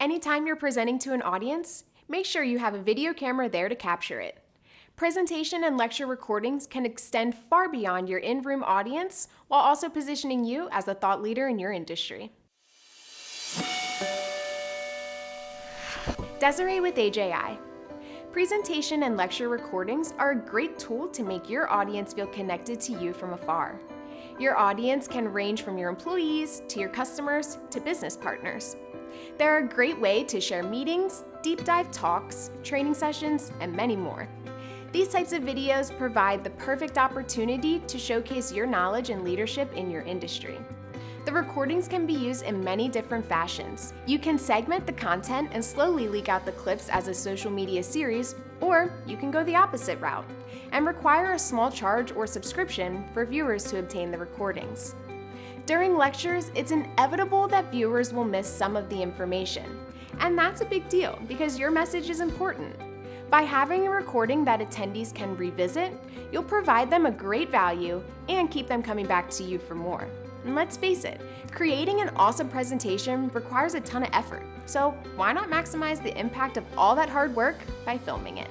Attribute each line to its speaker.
Speaker 1: Anytime you're presenting to an audience, make sure you have a video camera there to capture it. Presentation and lecture recordings can extend far beyond your in-room audience while also positioning you as a thought leader in your industry. Desiree with AJI. Presentation and lecture recordings are a great tool to make your audience feel connected to you from afar. Your audience can range from your employees to your customers to business partners. They're a great way to share meetings, deep dive talks, training sessions, and many more. These types of videos provide the perfect opportunity to showcase your knowledge and leadership in your industry. The recordings can be used in many different fashions. You can segment the content and slowly leak out the clips as a social media series, or you can go the opposite route and require a small charge or subscription for viewers to obtain the recordings. During lectures, it's inevitable that viewers will miss some of the information. And that's a big deal because your message is important. By having a recording that attendees can revisit, you'll provide them a great value and keep them coming back to you for more. And let's face it, creating an awesome presentation requires a ton of effort, so why not maximize the impact of all that hard work by filming it?